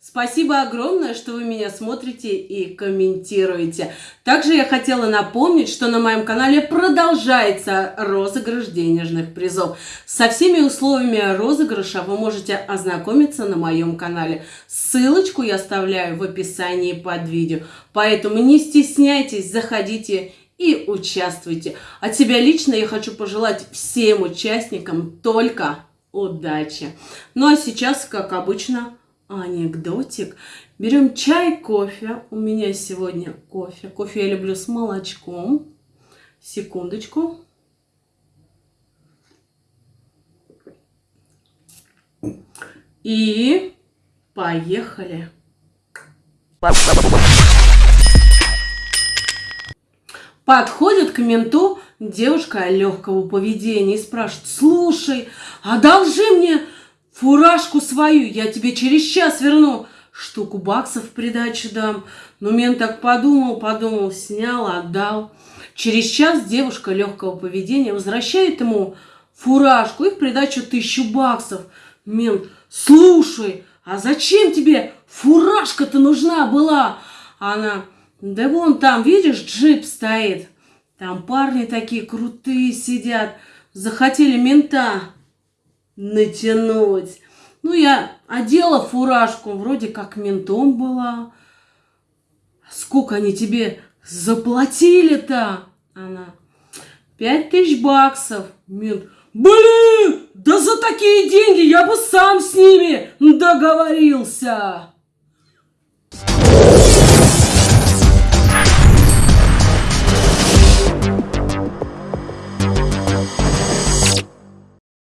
Спасибо огромное, что вы меня смотрите и комментируете. Также я хотела напомнить, что на моем канале продолжается розыгрыш денежных призов. Со всеми условиями розыгрыша вы можете ознакомиться на моем канале. Ссылочку я оставляю в описании под видео. Поэтому не стесняйтесь, заходите и участвуйте. От себя лично я хочу пожелать всем участникам только удачи. Ну а сейчас, как обычно, анекдотик. Берем чай, кофе. У меня сегодня кофе. Кофе я люблю с молочком. Секундочку. И поехали. Подходит к менту девушка легкого поведения и спрашивает, слушай, одолжи мне фуражку свою, я тебе через час верну, штуку баксов в придачу дам. Но мент так подумал, подумал, снял, отдал. Через час девушка легкого поведения возвращает ему фуражку и в придачу тысячу баксов. Мент, слушай, а зачем тебе фуражка-то нужна была? Она, да вон там, видишь, джип стоит. Там парни такие крутые сидят. Захотели мента натянуть. Ну, я одела фуражку, вроде как ментом была. Сколько они тебе заплатили-то? Она, пять тысяч баксов. Мент, блин, да за такие деньги я бы сам с ними договорился.